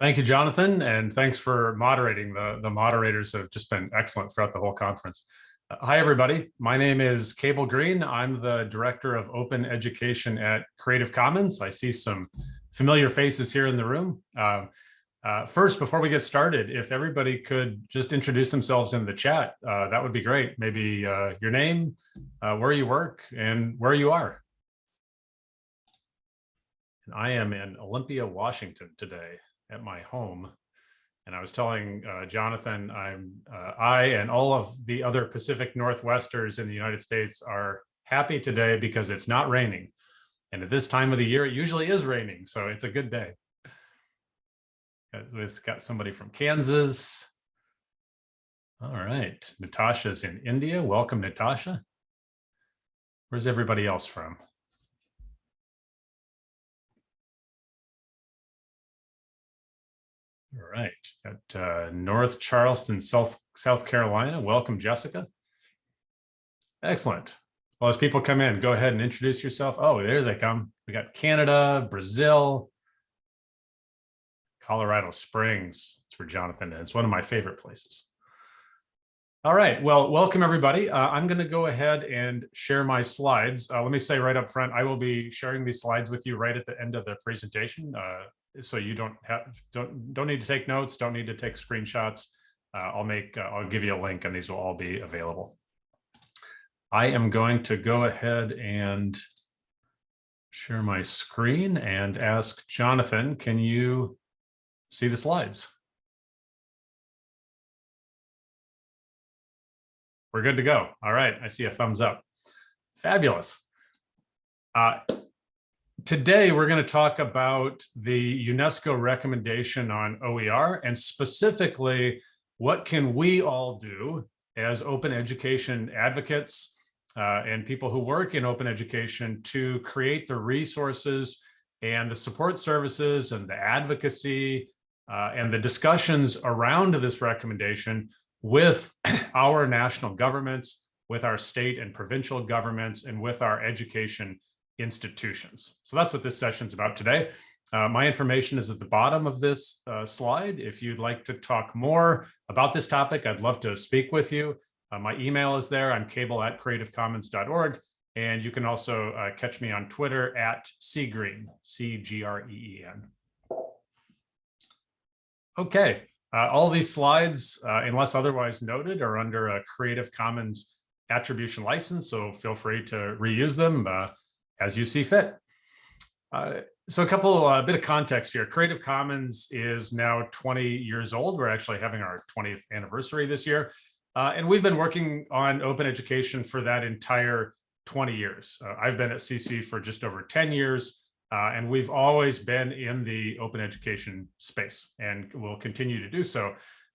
Thank you, Jonathan, and thanks for moderating. The, the moderators have just been excellent throughout the whole conference. Uh, hi, everybody. My name is Cable Green. I'm the Director of Open Education at Creative Commons. I see some familiar faces here in the room. Uh, uh, first, before we get started, if everybody could just introduce themselves in the chat, uh, that would be great. Maybe uh, your name, where you work, and where you are. And I am in Olympia, Washington today at my home. And I was telling uh, Jonathan, I'm uh, I and all of the other Pacific Northwesters in the United States are happy today because it's not raining. And at this time of the year, it usually is raining. So it's a good day. We've got somebody from Kansas. All right. Natasha's in India. Welcome, Natasha. Where's everybody else from? All right, at uh, North Charleston, South, South Carolina. Welcome, Jessica. Excellent. Well, as people come in, go ahead and introduce yourself. Oh, there they come. We got Canada, Brazil, Colorado Springs. It's where Jonathan is. It's one of my favorite places. All right, well, welcome everybody. Uh, I'm going to go ahead and share my slides. Uh, let me say right up front, I will be sharing these slides with you right at the end of the presentation. Uh, so you don't have don't don't need to take notes don't need to take screenshots. Uh, i'll make uh, i'll give you a link and these will all be available. I am going to go ahead and share my screen and ask jonathan can you see the slides? We're good to go. All right i see a thumbs up. Fabulous. Uh, Today, we're going to talk about the UNESCO recommendation on OER and specifically what can we all do as open education advocates uh, and people who work in open education to create the resources and the support services and the advocacy uh, and the discussions around this recommendation with our national governments, with our state and provincial governments, and with our education institutions. So that's what this session is about today. Uh, my information is at the bottom of this uh, slide. If you'd like to talk more about this topic, I'd love to speak with you. Uh, my email is there. I'm cable at creativecommons.org. And you can also uh, catch me on Twitter at cgreen, C-G-R-E-E-N. Okay, uh, all these slides, uh, unless otherwise noted, are under a Creative Commons attribution license, so feel free to reuse them as you see fit. Uh, so a couple, a uh, bit of context here. Creative Commons is now 20 years old. We're actually having our 20th anniversary this year. Uh, and we've been working on open education for that entire 20 years. Uh, I've been at CC for just over 10 years, uh, and we've always been in the open education space and will continue to do so.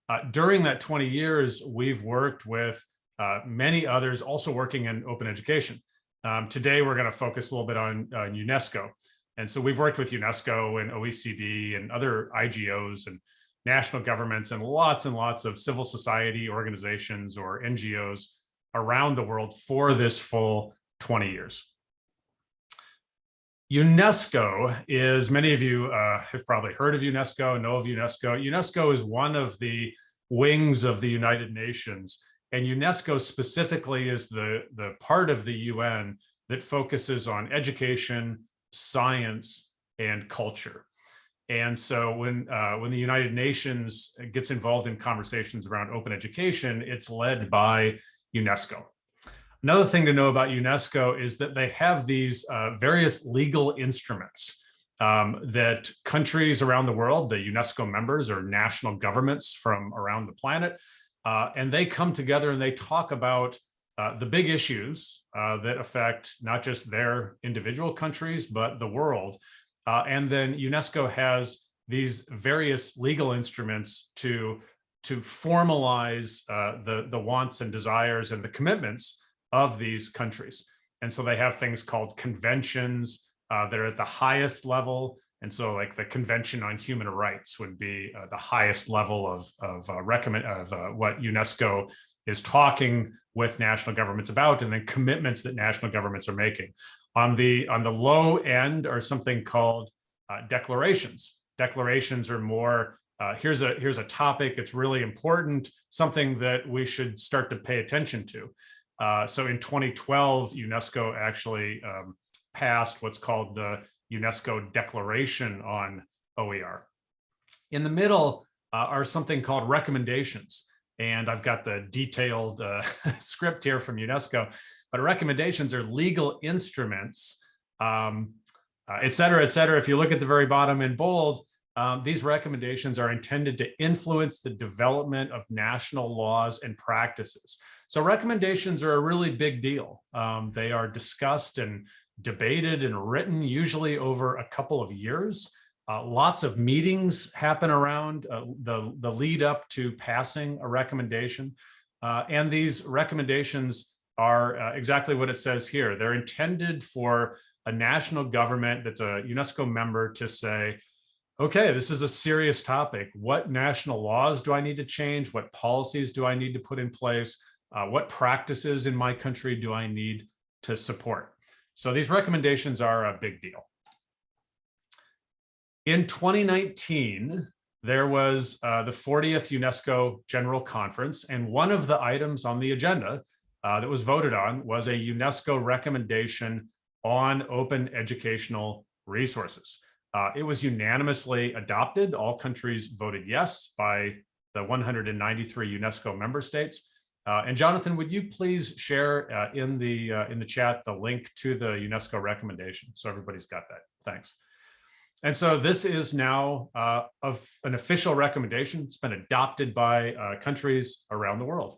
Uh, during that 20 years, we've worked with many others also working in open education. Um, today, we're going to focus a little bit on uh, UNESCO. And so we've worked with UNESCO and OECD and other IGOs and national governments and lots and lots of civil society organizations or NGOs around the world for this full 20 years. UNESCO is, many of you uh, have probably heard of UNESCO, know of UNESCO. UNESCO is one of the wings of the United Nations and UNESCO specifically is the, the part of the UN that focuses on education, science, and culture. And so when, uh, when the United Nations gets involved in conversations around open education, it's led by UNESCO. Another thing to know about UNESCO is that they have these uh, various legal instruments um, that countries around the world, the UNESCO members or national governments from around the planet, uh, and they come together and they talk about uh, the big issues uh, that affect not just their individual countries, but the world. Uh, and then UNESCO has these various legal instruments to, to formalize uh, the, the wants and desires and the commitments of these countries. And so they have things called conventions uh, that are at the highest level and so like the Convention on Human Rights would be uh, the highest level of, of uh, recommend of uh, what UNESCO is talking with national governments about and then commitments that national governments are making. On the, on the low end are something called uh, declarations. Declarations are more, uh, here's a here's a topic, it's really important, something that we should start to pay attention to. Uh, so in 2012, UNESCO actually um, passed what's called the UNESCO Declaration on OER. In the middle uh, are something called recommendations. And I've got the detailed uh, script here from UNESCO, but recommendations are legal instruments, um, uh, et cetera, et cetera. If you look at the very bottom in bold, um, these recommendations are intended to influence the development of national laws and practices. So recommendations are a really big deal. Um, they are discussed and debated and written usually over a couple of years. Uh, lots of meetings happen around uh, the, the lead up to passing a recommendation. Uh, and these recommendations are uh, exactly what it says here. They're intended for a national government that's a UNESCO member to say, okay, this is a serious topic. What national laws do I need to change? What policies do I need to put in place? Uh, what practices in my country do I need to support? So these recommendations are a big deal. In 2019, there was uh, the 40th UNESCO General Conference, and one of the items on the agenda uh, that was voted on was a UNESCO recommendation on open educational resources. Uh, it was unanimously adopted. All countries voted yes by the 193 UNESCO member states. Uh, and Jonathan, would you please share uh, in the uh, in the chat the link to the UNESCO recommendation so everybody's got that. Thanks. And so this is now uh, of an official recommendation. It's been adopted by uh, countries around the world.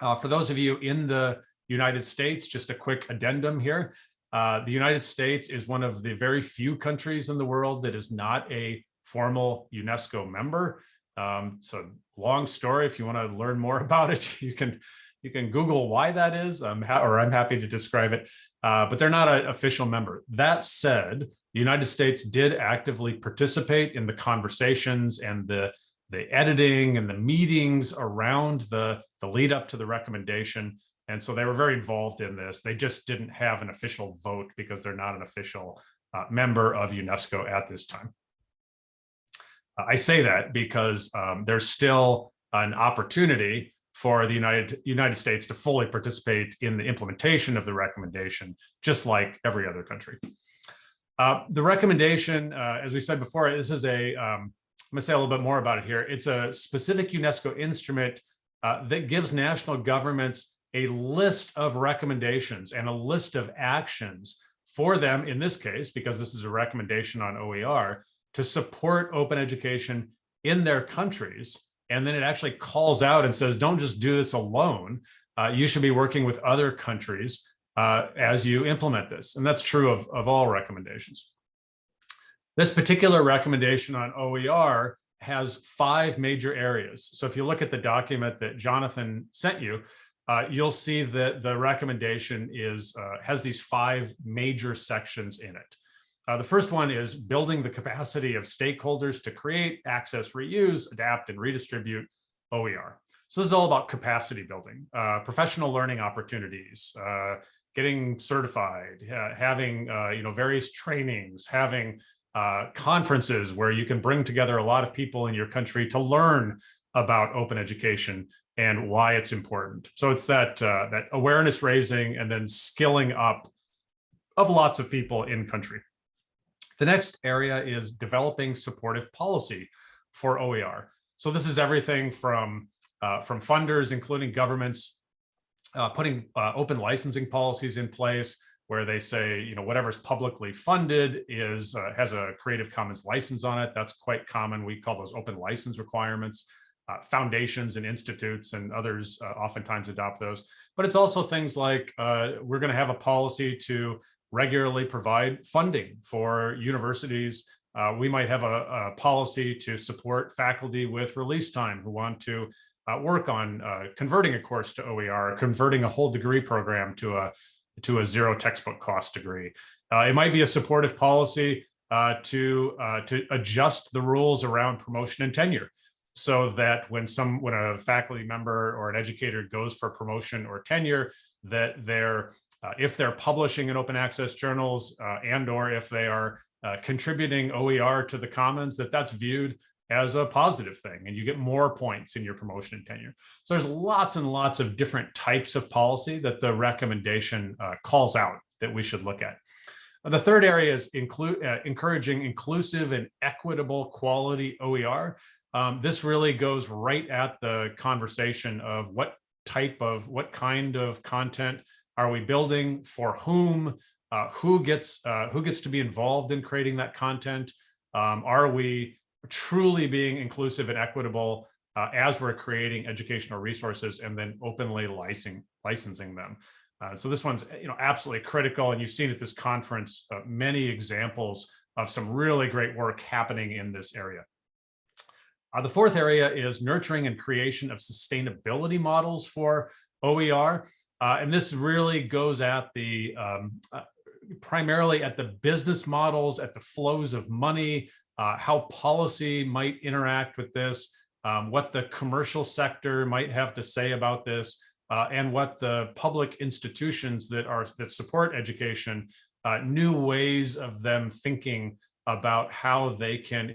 Uh, for those of you in the United States, just a quick addendum here. the United States is one of the very few countries in the world that is not a formal UNESCO member. Um, so long story. If you want to learn more about it, you can you can Google why that is, um, or I'm happy to describe it. Uh, but they're not an official member. That said, the United States did actively participate in the conversations and the the editing and the meetings around the the lead up to the recommendation. And so they were very involved in this. They just didn't have an official vote because they're not an official uh, member of UNESCO at this time. I say that because um, there's still an opportunity for the United United States to fully participate in the implementation of the recommendation, just like every other country. Uh, the recommendation, uh, as we said before, this is a, um, I'm gonna say a little bit more about it here. It's a specific UNESCO instrument uh, that gives national governments a list of recommendations and a list of actions for them in this case, because this is a recommendation on OER, to support open education in their countries. And then it actually calls out and says, don't just do this alone. Uh, you should be working with other countries uh, as you implement this. And that's true of, of all recommendations. This particular recommendation on OER has five major areas. So if you look at the document that Jonathan sent you, uh, you'll see that the recommendation is uh, has these five major sections in it. Uh, the first one is building the capacity of stakeholders to create, access, reuse, adapt, and redistribute OER. So this is all about capacity building, uh, professional learning opportunities, uh, getting certified, having uh, you know various trainings, having uh, conferences where you can bring together a lot of people in your country to learn about open education and why it's important. So it's that uh, that awareness raising and then skilling up of lots of people in country. The next area is developing supportive policy for OER. So this is everything from, uh, from funders, including governments, uh, putting uh, open licensing policies in place where they say, you know, whatever's publicly funded is uh, has a Creative Commons license on it. That's quite common. We call those open license requirements. Uh, foundations and institutes and others uh, oftentimes adopt those. But it's also things like uh, we're going to have a policy to regularly provide funding for universities. Uh, we might have a, a, policy to support faculty with release time who want to uh, work on uh, converting a course to OER, converting a whole degree program to a to a zero textbook cost degree. Uh, it might be a supportive policy uh, to uh, to adjust the rules around promotion and tenure so that when some when a faculty member or an educator goes for promotion or tenure that they're uh, if they're publishing in open access journals uh, and or if they are uh, contributing OER to the commons, that that's viewed as a positive thing and you get more points in your promotion and tenure. So there's lots and lots of different types of policy that the recommendation uh, calls out that we should look at. The third area is include, uh, encouraging inclusive and equitable quality OER. Um, this really goes right at the conversation of what type of, what kind of content are we building, for whom, uh, who gets uh, who gets to be involved in creating that content? Um, are we truly being inclusive and equitable uh, as we're creating educational resources and then openly licensing licensing them? Uh, so this one's you know absolutely critical, and you've seen at this conference uh, many examples of some really great work happening in this area. Uh, the fourth area is nurturing and creation of sustainability models for OER. Uh, and this really goes at the um, uh, primarily at the business models, at the flows of money, uh, how policy might interact with this, um, what the commercial sector might have to say about this, uh, and what the public institutions that are that support education, uh, new ways of them thinking about how they can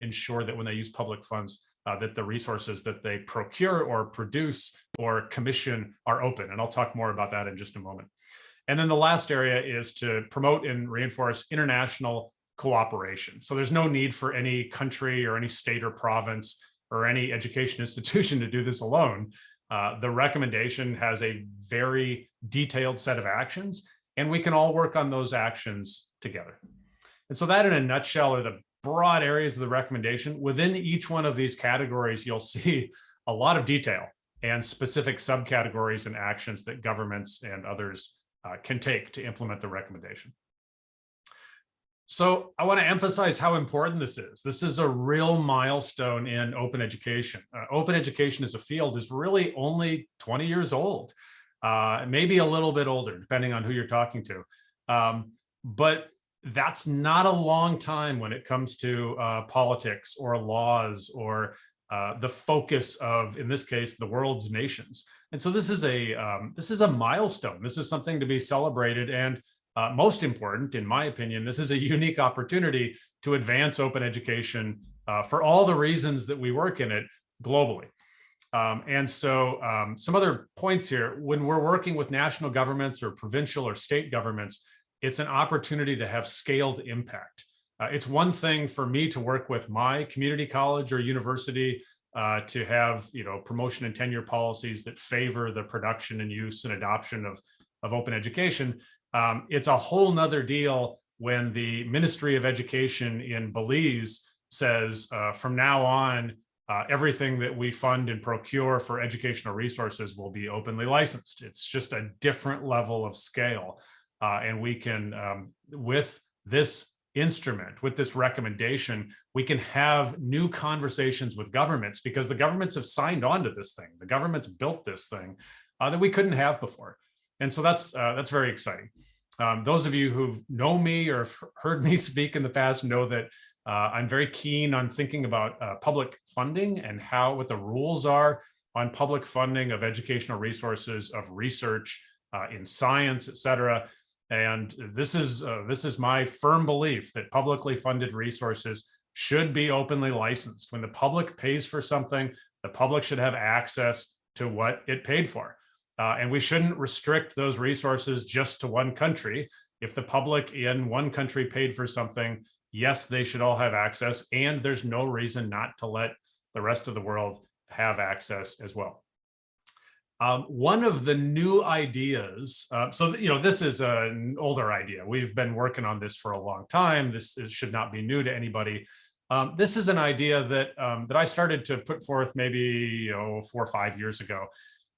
ensure that when they use public funds, uh, that the resources that they procure or produce or commission are open. And I'll talk more about that in just a moment. And then the last area is to promote and reinforce international cooperation. So there's no need for any country or any state or province or any education institution to do this alone. Uh, the recommendation has a very detailed set of actions, and we can all work on those actions together. And so that in a nutshell are the broad areas of the recommendation. Within each one of these categories, you'll see a lot of detail and specific subcategories and actions that governments and others uh, can take to implement the recommendation. So I want to emphasize how important this is. This is a real milestone in open education. Uh, open education as a field is really only 20 years old, uh, maybe a little bit older, depending on who you're talking to. Um, but that's not a long time when it comes to uh, politics or laws or uh, the focus of, in this case, the world's nations. And so this is a um, this is a milestone. This is something to be celebrated. And uh, most important, in my opinion, this is a unique opportunity to advance open education uh, for all the reasons that we work in it globally. Um, and so um, some other points here, when we're working with national governments or provincial or state governments, it's an opportunity to have scaled impact. Uh, it's one thing for me to work with my community college or university uh, to have you know promotion and tenure policies that favor the production and use and adoption of, of open education. Um, it's a whole nother deal when the Ministry of Education in Belize says uh, from now on, uh, everything that we fund and procure for educational resources will be openly licensed. It's just a different level of scale. Uh, and we can, um, with this instrument, with this recommendation, we can have new conversations with governments because the governments have signed on to this thing. The governments built this thing uh, that we couldn't have before. And so that's uh, that's very exciting. Um, those of you who know me or heard me speak in the past know that uh, I'm very keen on thinking about uh, public funding and how what the rules are on public funding of educational resources, of research uh, in science, et cetera. And this is uh, this is my firm belief that publicly funded resources should be openly licensed. When the public pays for something, the public should have access to what it paid for. Uh, and we shouldn't restrict those resources just to one country. If the public in one country paid for something, yes, they should all have access. And there's no reason not to let the rest of the world have access as well. Um, one of the new ideas, uh, so you know, this is an older idea. We've been working on this for a long time. This is, should not be new to anybody. Um, this is an idea that um, that I started to put forth maybe you know, four or five years ago.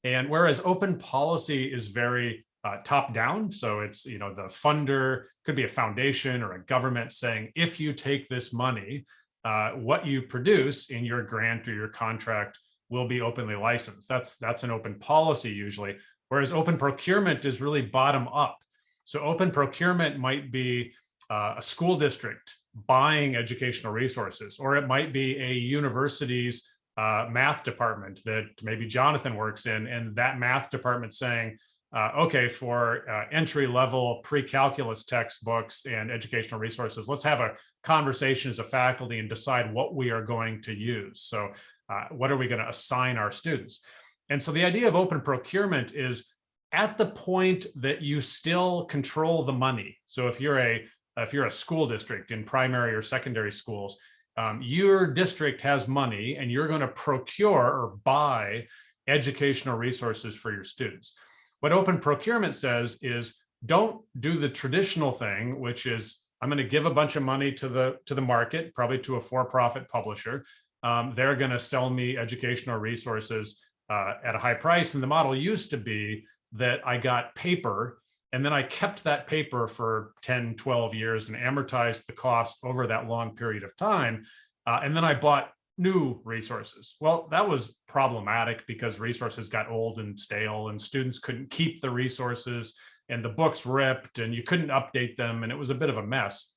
And whereas open policy is very uh, top down, so it's you know the funder could be a foundation or a government saying if you take this money, uh, what you produce in your grant or your contract will be openly licensed. That's that's an open policy usually, whereas open procurement is really bottom up. So open procurement might be uh, a school district buying educational resources, or it might be a university's uh, math department that maybe Jonathan works in, and that math department saying, uh, okay, for uh, entry level pre-calculus textbooks and educational resources, let's have a conversation as a faculty and decide what we are going to use. So uh, what are we going to assign our students? And so the idea of open procurement is at the point that you still control the money. So if you're a if you're a school district in primary or secondary schools, um, your district has money and you're going to procure or buy educational resources for your students. What open procurement says is don't do the traditional thing, which is I'm going to give a bunch of money to the to the market, probably to a for-profit publisher. Um, they're going to sell me educational resources uh, at a high price. And the model used to be that I got paper and then I kept that paper for 10, 12 years and amortized the cost over that long period of time. Uh, and then I bought new resources. Well, that was problematic because resources got old and stale and students couldn't keep the resources and the books ripped and you couldn't update them and it was a bit of a mess.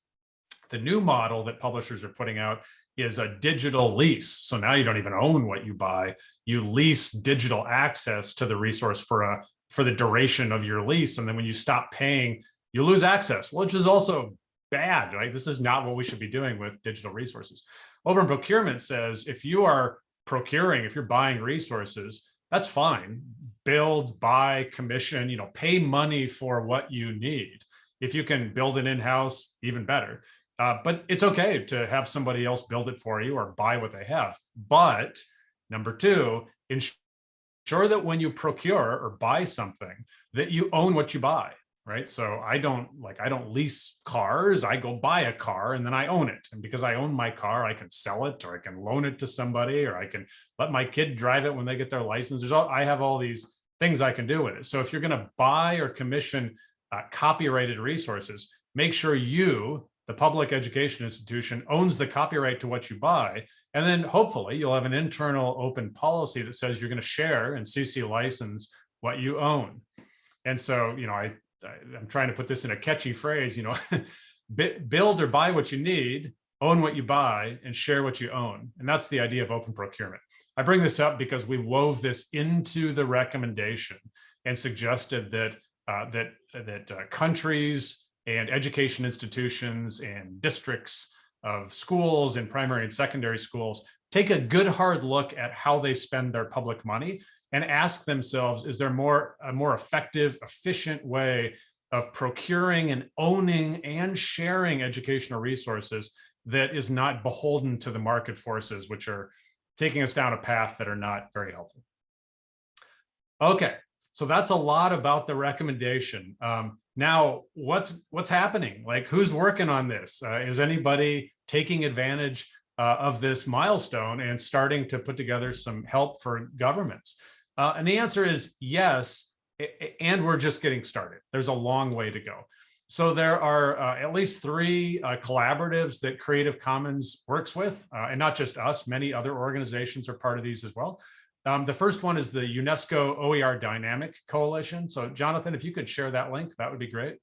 The new model that publishers are putting out is a digital lease. So now you don't even own what you buy. You lease digital access to the resource for a for the duration of your lease. And then when you stop paying, you lose access, which is also bad, right? This is not what we should be doing with digital resources. Open procurement says if you are procuring, if you're buying resources, that's fine. Build, buy, commission, you know, pay money for what you need. If you can build it in-house, even better. Uh, but it's okay to have somebody else build it for you or buy what they have. But number two, ensure that when you procure or buy something that you own what you buy right so i don't like i don't lease cars i go buy a car and then i own it and because i own my car i can sell it or i can loan it to somebody or i can let my kid drive it when they get their license there's all i have all these things i can do with it so if you're going to buy or commission uh, copyrighted resources make sure you the public education institution owns the copyright to what you buy. And then hopefully you'll have an internal open policy that says you're going to share and CC license what you own. And so, you know, I, I am trying to put this in a catchy phrase, you know, build or buy what you need, own what you buy and share what you own. And that's the idea of open procurement. I bring this up because we wove this into the recommendation and suggested that uh, that that uh, countries and education institutions and districts of schools and primary and secondary schools take a good hard look at how they spend their public money and ask themselves, is there more a more effective, efficient way of procuring and owning and sharing educational resources that is not beholden to the market forces, which are taking us down a path that are not very helpful. Okay, so that's a lot about the recommendation. Um, now, what's what's happening? Like, who's working on this? Uh, is anybody taking advantage uh, of this milestone and starting to put together some help for governments? Uh, and the answer is yes, and we're just getting started. There's a long way to go. So there are uh, at least three uh, collaboratives that Creative Commons works with, uh, and not just us, many other organizations are part of these as well. Um, the first one is the UNESCO OER Dynamic Coalition. So Jonathan, if you could share that link, that would be great.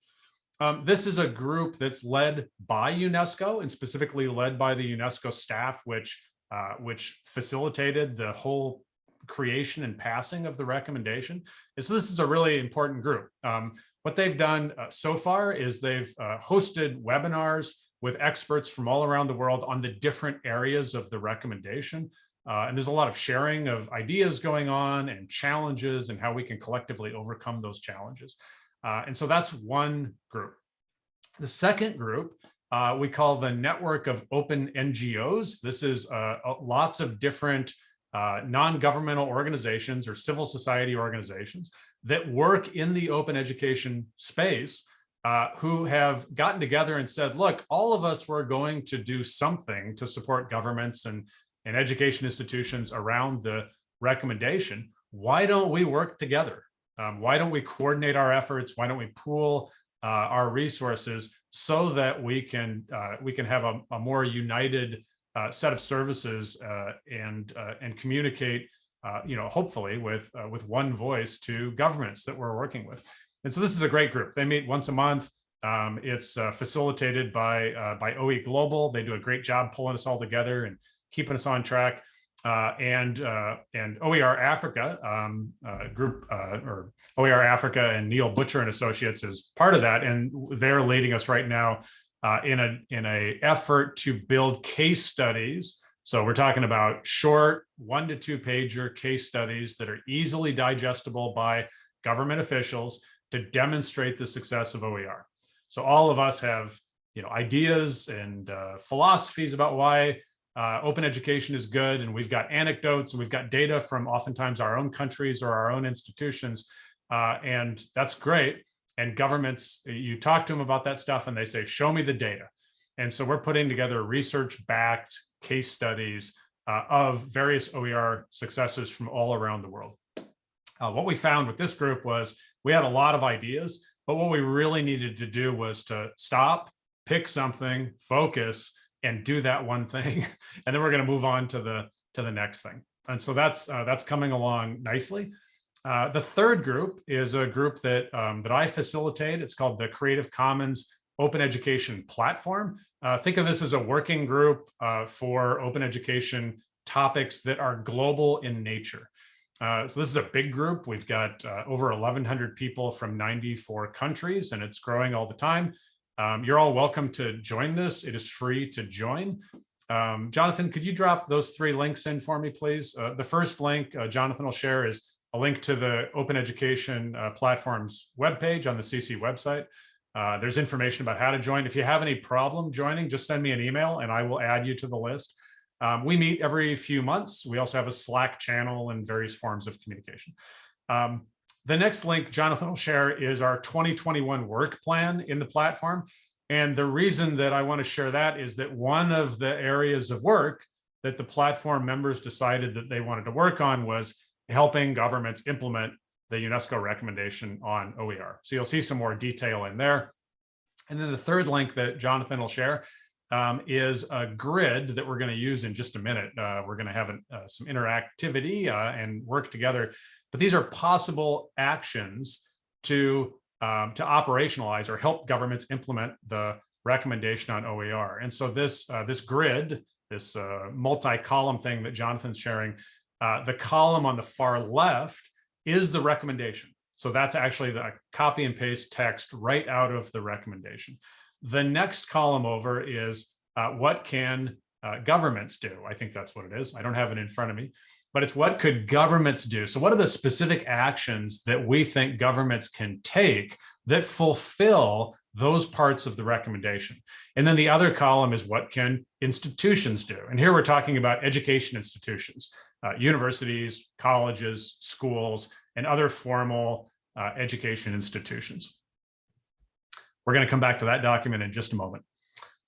Um, this is a group that's led by UNESCO and specifically led by the UNESCO staff, which uh, which facilitated the whole creation and passing of the recommendation. And so this is a really important group. Um, what they've done uh, so far is they've uh, hosted webinars with experts from all around the world on the different areas of the recommendation. Uh, and there's a lot of sharing of ideas going on and challenges and how we can collectively overcome those challenges. Uh, and so that's one group. The second group uh, we call the Network of Open NGOs. This is uh, lots of different uh, non-governmental organizations or civil society organizations that work in the open education space uh, who have gotten together and said, look, all of us were going to do something to support governments and and education institutions around the recommendation, why don't we work together? Um, why don't we coordinate our efforts? Why don't we pool uh, our resources so that we can uh, we can have a, a more united uh, set of services uh, and uh, and communicate, uh, you know, hopefully with with one voice to governments that we're working with. And so this is a great group. They meet once a month. Um, it's facilitated by by OE Global. They do a great job pulling us all together and keeping us on track. Uh, and uh, and OER Africa um, uh, group uh, or OER Africa and Neil Butcher and Associates is part of that, and they're leading us right now uh, in a in a effort to build case studies. So we're talking about short one to two pager case studies that are easily digestible by government officials to demonstrate the success of OER. So all of us have you know ideas and uh, philosophies about why uh, open education is good and we've got anecdotes and we've got data from oftentimes our own countries or our own institutions uh, and that's great and governments you talk to them about that stuff and they say show me the data and so we're putting together research backed case studies uh, of various OER successes from all around the world. Uh, what we found with this group was we had a lot of ideas, but what we really needed to do was to stop, pick something, focus, and do that one thing and then we're going to move on to the to the next thing. And so that's uh, that's coming along nicely. Uh, the third group is a group that um, that I facilitate. It's called the Creative Commons Open Education Platform. Uh, think of this as a working group uh, for open education topics that are global in nature. Uh, so this is a big group. We've got uh, over 1,100 people from 94 countries, and it's growing all the time. Um, you're all welcome to join this. It is free to join. Um, Jonathan, could you drop those three links in for me, please? Uh, the first link uh, Jonathan will share is a link to the Open Education uh, Platform's webpage on the CC website. Uh, there's information about how to join. If you have any problem joining, just send me an email and I will add you to the list. Um, we meet every few months. We also have a Slack channel and various forms of communication. Um, the next link Jonathan will share is our 2021 work plan in the platform. And the reason that I want to share that is that one of the areas of work that the platform members decided that they wanted to work on was helping governments implement the UNESCO recommendation on OER. So you'll see some more detail in there. And then the third link that Jonathan will share um, is a grid that we're going to use in just a minute. Uh, we're going to have an, uh, some interactivity uh, and work together but these are possible actions to, um, to operationalize or help governments implement the recommendation on OER. And so this, uh, this grid, this uh, multi-column thing that Jonathan's sharing, uh, the column on the far left is the recommendation. So that's actually the copy and paste text right out of the recommendation. The next column over is uh, what can uh, governments do? I think that's what it is. I don't have it in front of me but it's what could governments do? So what are the specific actions that we think governments can take that fulfill those parts of the recommendation? And then the other column is what can institutions do? And here we're talking about education institutions, uh, universities, colleges, schools, and other formal uh, education institutions. We're going to come back to that document in just a moment.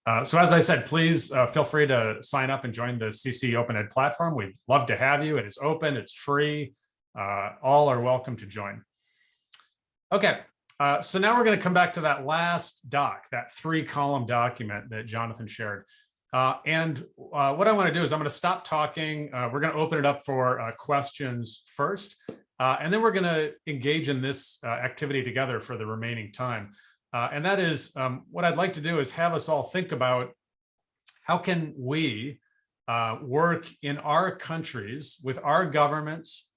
Uh, so as I said, please uh, feel free to sign up and join the CC Open Ed platform. We'd love to have you. It is open, it's free. Uh, all are welcome to join. Okay, uh, so now we're going to come back to that last doc, that three column document that Jonathan shared. Uh, and what I want to do is I'm going to stop talking. we're going to open it up for questions first, and then we're going to engage in this activity together for the remaining time. Uh, and that is um, what I'd like to do is have us all think about how can we uh, work in our countries with our governments,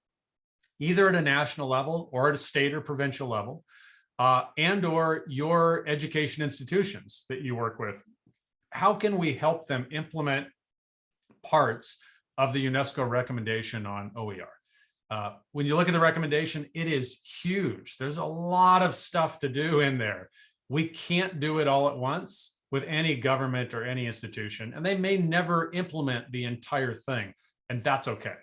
either at a national level or at a state or provincial level, uh, and or your education institutions that you work with. How can we help them implement parts of the UNESCO recommendation on OER? Uh, when you look at the recommendation, it is huge. There's a lot of stuff to do in there. We can't do it all at once with any government or any institution, and they may never implement the entire thing, and that's okay.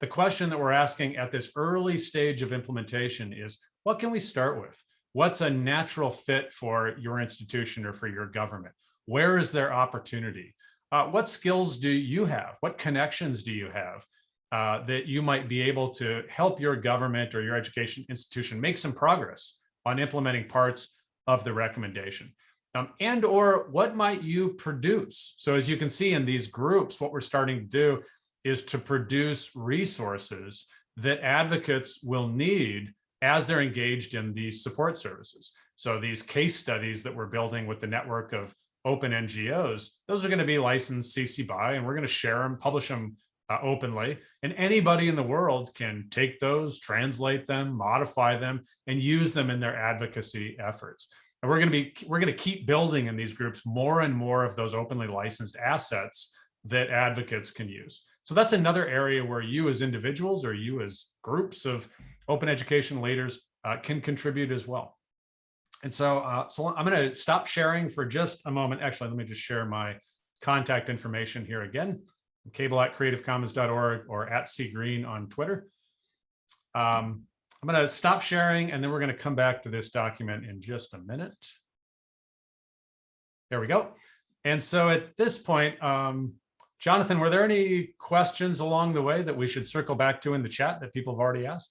The question that we're asking at this early stage of implementation is, what can we start with? What's a natural fit for your institution or for your government? Where is there opportunity? Uh, what skills do you have? What connections do you have? Uh, that you might be able to help your government or your education institution make some progress on implementing parts of the recommendation. Um, and or what might you produce? So as you can see in these groups, what we're starting to do is to produce resources that advocates will need as they're engaged in these support services. So these case studies that we're building with the network of open NGOs, those are going to be licensed CC BY, and we're going to share them, publish them uh, openly, and anybody in the world can take those, translate them, modify them, and use them in their advocacy efforts. And we're going to be we're going to keep building in these groups more and more of those openly licensed assets that advocates can use. So that's another area where you as individuals or you as groups of open education leaders uh, can contribute as well. And so, uh, so I'm going to stop sharing for just a moment. Actually, let me just share my contact information here again, cable at creativecommons.org or at cgreen on Twitter. Um, I'm going to stop sharing and then we're going to come back to this document in just a minute. There we go. And so at this point, um, Jonathan, were there any questions along the way that we should circle back to in the chat that people have already asked?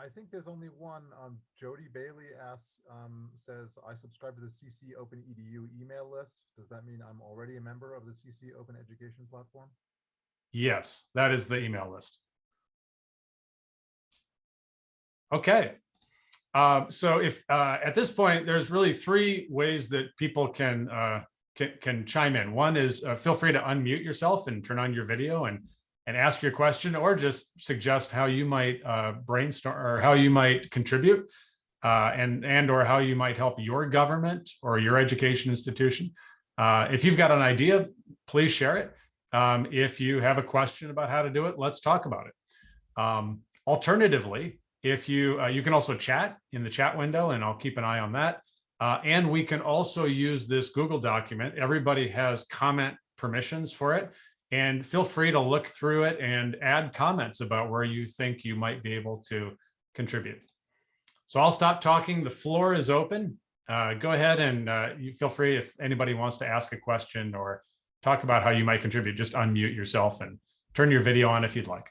I think there's only one. Um, Jody Bailey asks, um, says, I subscribe to the CC Open EDU email list. Does that mean I'm already a member of the CC Open Education platform? Yes, that is the email list. Okay. Um, so if uh, at this point, there's really three ways that people can uh, can, can chime in. One is uh, feel free to unmute yourself and turn on your video and and ask your question or just suggest how you might uh, brainstorm or how you might contribute uh, and and or how you might help your government or your education institution. Uh, if you've got an idea, please share it. Um, if you have a question about how to do it, let's talk about it. Um, alternatively, if you uh, you can also chat in the chat window and I'll keep an eye on that. Uh, and we can also use this Google document. Everybody has comment permissions for it. And feel free to look through it and add comments about where you think you might be able to contribute. So I'll stop talking. The floor is open. Uh, go ahead and uh, you feel free if anybody wants to ask a question or talk about how you might contribute, just unmute yourself and turn your video on if you'd like.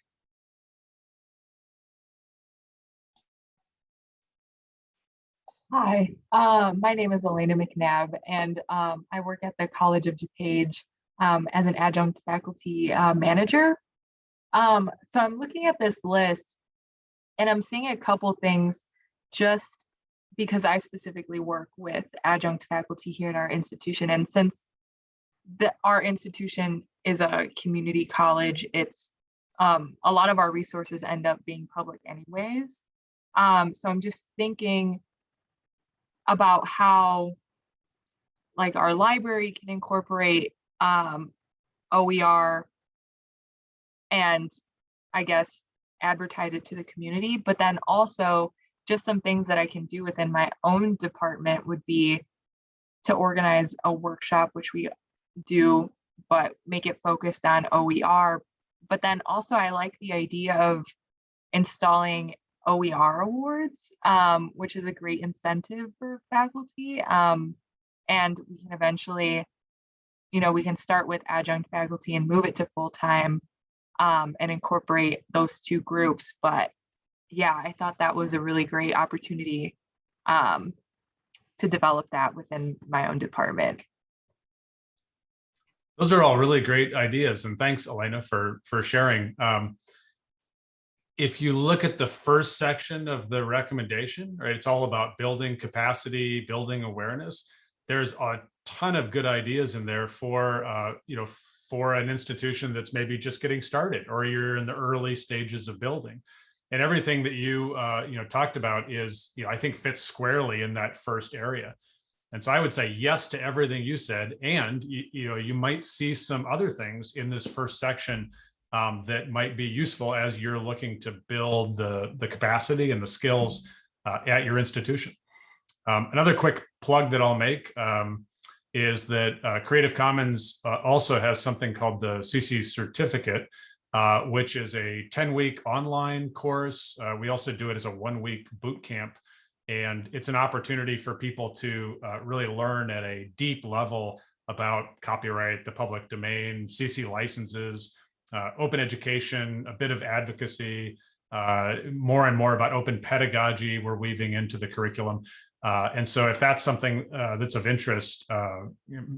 Hi, um, my name is Elena McNabb, and um, I work at the College of DuPage um, as an adjunct faculty uh, manager. Um, so I'm looking at this list, and I'm seeing a couple things just because I specifically work with adjunct faculty here at our institution. And since the, our institution is a community college, it's um, a lot of our resources end up being public anyways. Um, so I'm just thinking about how like our library can incorporate um, OER and I guess advertise it to the community, but then also just some things that I can do within my own department would be to organize a workshop, which we do, but make it focused on OER. But then also I like the idea of installing OER awards, um, which is a great incentive for faculty. Um, and we can eventually, you know, we can start with adjunct faculty and move it to full-time um, and incorporate those two groups. But yeah, I thought that was a really great opportunity um, to develop that within my own department. Those are all really great ideas. And thanks, Elena, for, for sharing. Um, if you look at the first section of the recommendation, right, it's all about building capacity, building awareness. There's a ton of good ideas in there for, uh, you know, for an institution that's maybe just getting started or you're in the early stages of building. And everything that you, uh, you know, talked about is, you know, I think fits squarely in that first area. And so I would say yes to everything you said. And, you, you know, you might see some other things in this first section um, that might be useful as you're looking to build the, the capacity and the skills uh, at your institution. Um, another quick plug that I'll make um, is that uh, Creative Commons uh, also has something called the CC certificate, uh, which is a 10 week online course. Uh, we also do it as a one week boot camp. And it's an opportunity for people to uh, really learn at a deep level about copyright, the public domain, CC licenses, uh, open education, a bit of advocacy, uh, more and more about open pedagogy we're weaving into the curriculum. Uh, and so if that's something uh, that's of interest, uh,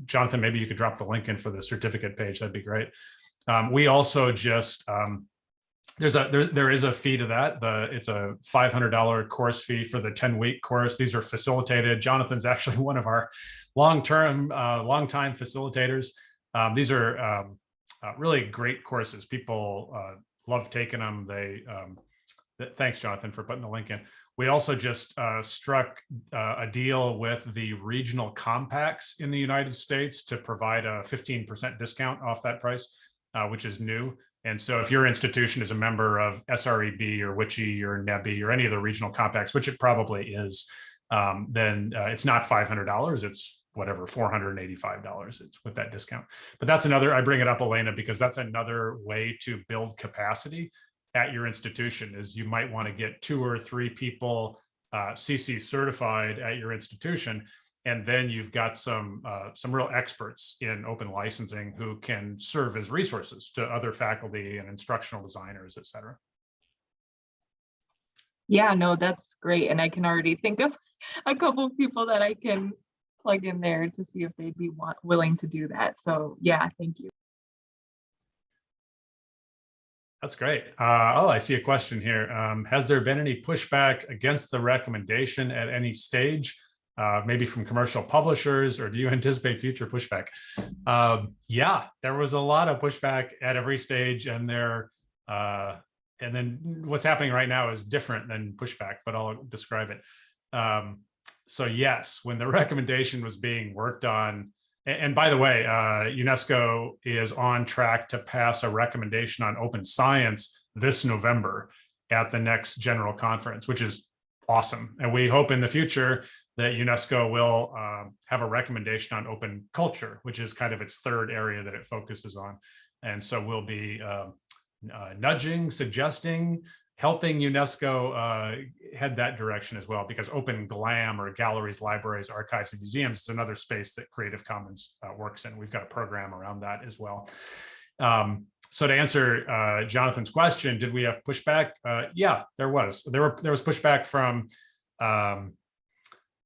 Jonathan, maybe you could drop the link in for the certificate page, that'd be great. Um, we also just, um, there's a there, there is a fee to that. The it's a $500 course fee for the 10 week course. These are facilitated. Jonathan's actually one of our long-term, uh, long-time facilitators. Um, these are um, uh, really great courses. People uh, love taking them. They um, th- thanks, Jonathan, for putting the link in. We also just uh, struck uh, a deal with the regional compacts in the United States to provide a 15% discount off that price, uh, which is new. And so if your institution is a member of SREB or WICHE or NEBHE or any of the regional compacts, which it probably is, um, then uh, it's not $500. It's whatever, $485 it's with that discount. But that's another, I bring it up, Elena, because that's another way to build capacity at your institution is you might want to get two or three people uh, CC certified at your institution. And then you've got some uh, some real experts in open licensing who can serve as resources to other faculty and instructional designers, et cetera. Yeah, no, that's great. And I can already think of a couple of people that I can plug in there to see if they'd be want, willing to do that. So yeah, thank you. That's great. Uh, oh, I see a question here. Um, has there been any pushback against the recommendation at any stage? Uh, maybe from commercial publishers, or do you anticipate future pushback? Um, yeah, there was a lot of pushback at every stage, and there, uh, and then what's happening right now is different than pushback, but I'll describe it. Um, so yes, when the recommendation was being worked on, and, by the way, uh, UNESCO is on track to pass a recommendation on open science this November at the next general conference, which is awesome. And we hope in the future that UNESCO will um, have a recommendation on open culture, which is kind of its third area that it focuses on. And so we'll be uh, uh, nudging, suggesting, helping UNESCO uh, head that direction as well, because open GLAM or galleries, libraries, archives, and museums is another space that Creative Commons uh, works in. We've got a program around that as well. Um, so to answer uh, Jonathan's question, did we have pushback? Uh, yeah, there was. There were there was pushback from um,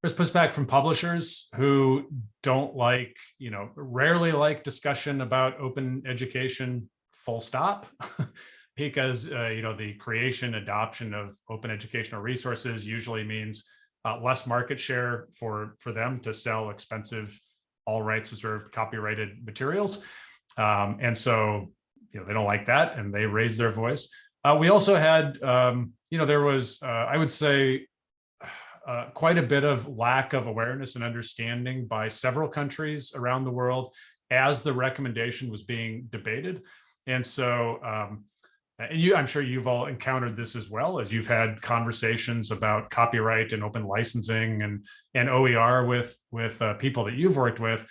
there's pushback from publishers who don't like, you know, rarely like discussion about open education. Full stop. because uh, you know the creation adoption of open educational resources usually means uh, less market share for for them to sell expensive all rights reserved copyrighted materials. Um, and so you know they don't like that and they raise their voice. Uh, we also had um, you know there was uh, i would say uh, quite a bit of lack of awareness and understanding by several countries around the world as the recommendation was being debated. And so um, and you i'm sure you've all encountered this as well as you've had conversations about copyright and open licensing and and oer with with uh, people that you've worked with.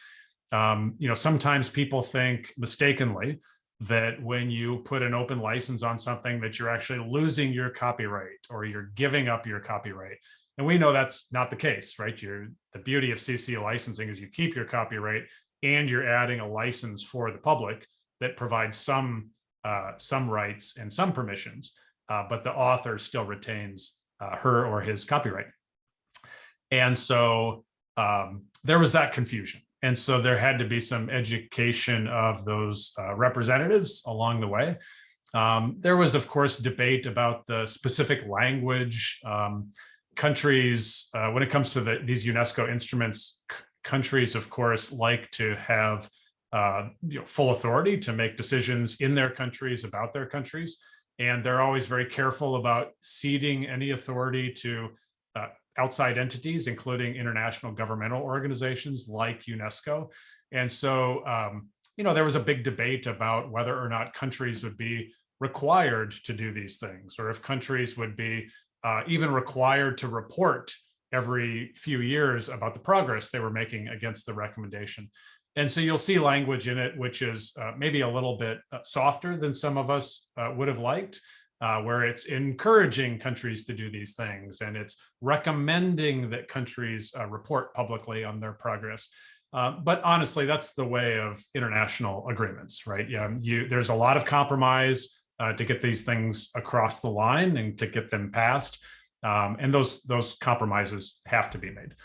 Um, you know sometimes people think mistakenly that when you put an open license on something that you're actually losing your copyright or you're giving up your copyright. And we know that's not the case right? You're the beauty of cc licensing is you keep your copyright and you're adding a license for the public that provides some uh, some rights and some permissions, uh, but the author still retains uh, her or his copyright. And so um, there was that confusion. And so there had to be some education of those uh, representatives along the way. Um, there was, of course, debate about the specific language. Um, countries, uh, when it comes to the, these UNESCO instruments, countries, of course, like to have uh, you know, full authority to make decisions in their countries about their countries. And they're always very careful about ceding any authority to uh, outside entities, including international governmental organizations like UNESCO. And so, um, you know, there was a big debate about whether or not countries would be required to do these things, or if countries would be uh, even required to report every few years about the progress they were making against the recommendation. And so you'll see language in it, which is uh, maybe a little bit uh, softer than some of us uh, would have liked, uh, where it's encouraging countries to do these things and it's recommending that countries uh, report publicly on their progress. Uh, but honestly, that's the way of international agreements, right? Yeah, you, there's a lot of compromise to get these things across the line and to get them passed. Um, and those, those compromises have to be made.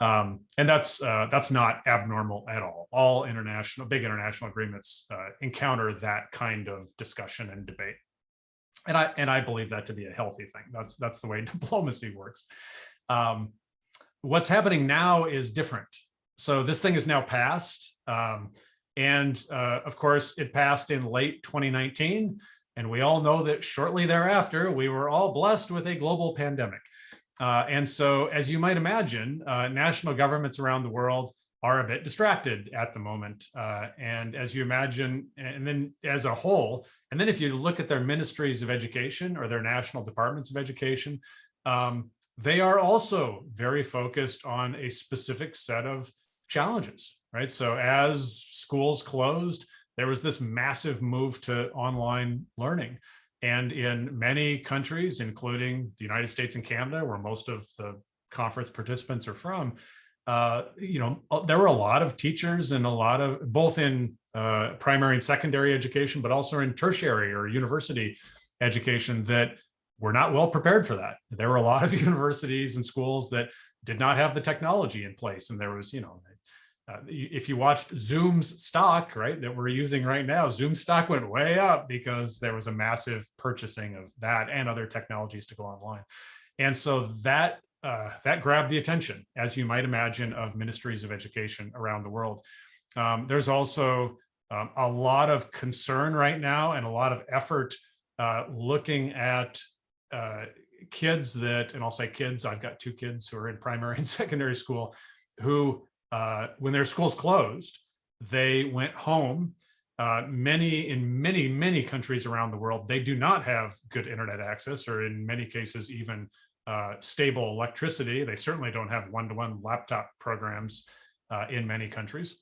Um, and that's uh, that's not abnormal at all. All international, big international agreements uh, encounter that kind of discussion and debate, and I and I believe that to be a healthy thing. That's that's the way diplomacy works. Um, what's happening now is different. So this thing is now passed. Um, And uh, of course, it passed in late 2019. And we all know that shortly thereafter, we were all blessed with a global pandemic. Uh, and so, as you might imagine, uh, national governments around the world are a bit distracted at the moment. Uh, and as you imagine, and then as a whole, and then if you look at their ministries of education or their national departments of education, um, they are also very focused on a specific set of challenges, right? So as schools closed, there was this massive move to online learning. And in many countries, including the United States and Canada, where most of the conference participants are from, uh, you know, uh, there were a lot of teachers and a lot of both in uh, primary and secondary education, but also in tertiary or university education that were not well prepared for that. There were a lot of universities and schools that did not have the technology in place. And there was, you know, uh, if you watched Zoom's stock, right, that we're using right now, Zoom stock went way up because there was a massive purchasing of that and other technologies to go online. And so that uh, that grabbed the attention, as you might imagine, of ministries of education around the world. Um, there's also um, a lot of concern right now and a lot of effort uh, looking at uh, kids that, and I'll say kids, I've got two kids who are in primary and secondary school, who, uh, when their schools closed, they went home. Uh, many, in many, many countries around the world, they do not have good internet access, or in many cases, even uh, stable electricity. They certainly don't have one-to-one laptop programs uh, in many countries.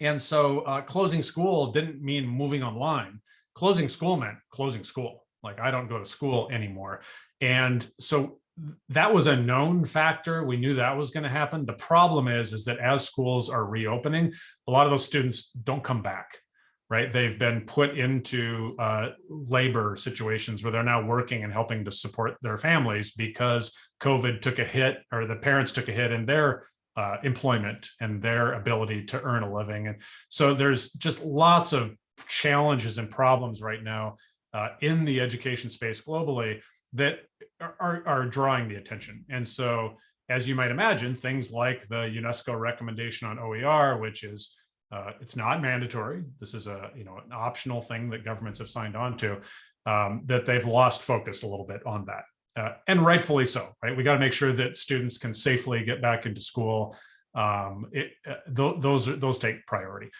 And so uh, closing school didn't mean moving online. Closing school meant closing school. Like I don't go to school anymore. And so that was a known factor. We knew that was going to happen. The problem is, is that as schools are reopening, a lot of those students don't come back right? They've been put into uh, labor situations where they're now working and helping to support their families because COVID took a hit or the parents took a hit in their uh, employment and their ability to earn a living. And so there's just lots of challenges and problems right now uh, in the education space globally that are, are drawing the attention. And so as you might imagine, things like the UNESCO recommendation on OER, which is uh, it's not mandatory. This is a you know an optional thing that governments have signed on to. Um, that they've lost focus a little bit on that, uh, and rightfully so. Right, we got to make sure that students can safely get back into school. Um, it, uh, th those those take priority.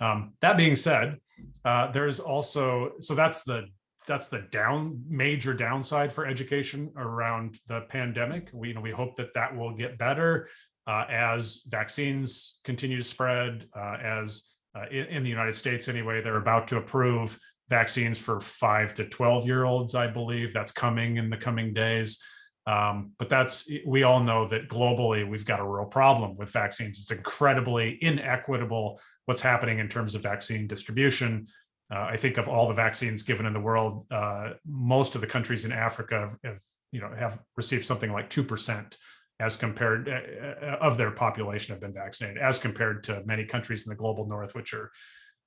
Um, that being said, uh, there's also so that's the that's the down major downside for education around the pandemic. We you know we hope that that will get better uh, as vaccines continue to spread, uh, as uh, in, in, the United States anyway, they're about to approve vaccines for five to 12 year olds, I believe that's coming in the coming days. Um, but that's, we all know that globally, we've got a real problem with vaccines. It's incredibly inequitable what's happening in terms of vaccine distribution. Uh, I think of all the vaccines given in the world, uh, most of the countries in Africa have, you know, have received something like 2% as compared uh, uh, of their population have been vaccinated as compared to many countries in the global north which are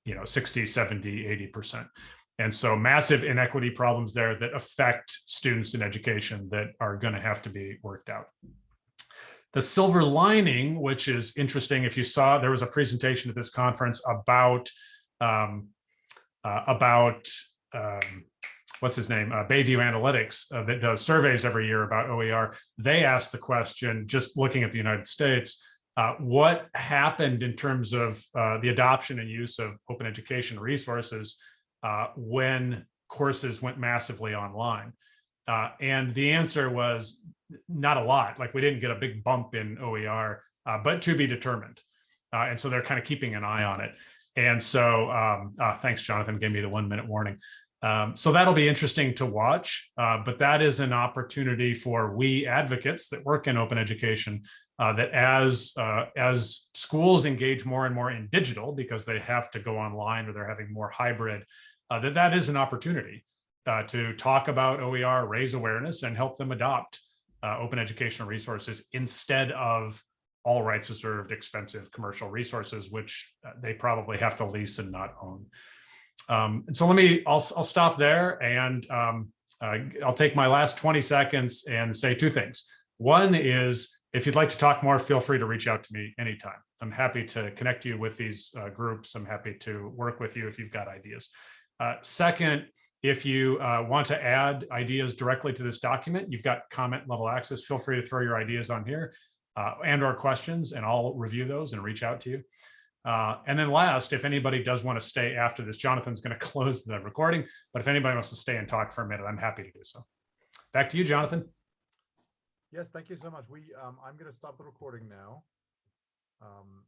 you know 60 70 80 percent. And so massive inequity problems there that affect students in education that are going to have to be worked out. The silver lining which is interesting if you saw there was a presentation at this conference about um, uh, about um, what's his name, uh, Bay View Analytics uh, that does surveys every year about OER, they asked the question, just looking at the United States, uh, what happened in terms of uh, the adoption and use of open education resources uh, when courses went massively online? And the answer was not a lot, like we didn't get a big bump in OER, but to be determined. and so they're kind of keeping an eye on it. And so, um, thanks, Jonathan, gave me the one minute warning. Um, so that'll be interesting to watch, uh, but that is an opportunity for we advocates that work in open education uh, that as uh, as schools engage more and more in digital because they have to go online or they're having more hybrid, uh, that that is an opportunity uh, to talk about OER, raise awareness and help them adopt uh, open educational resources instead of all rights reserved expensive commercial resources, which they probably have to lease and not own. Um, and so let me, I'll, I'll stop there and um, uh, I'll take my last 20 seconds and say two things. One is if you'd like to talk more, feel free to reach out to me anytime. I'm happy to connect you with these uh, groups. I'm happy to work with you if you've got ideas. Uh, Second, if you uh, want to add ideas directly to this document, you've got comment level access. Feel free to throw your ideas on here uh, and or questions, and I'll review those and reach out to you. Uh, And then last, if anybody does want to stay after this, Jonathan's going to close the recording, but if anybody wants to stay and talk for a minute, I'm happy to do so. Back to you, Jonathan. Yes, thank you so much. We, um, I'm gonna stop the recording now. Um,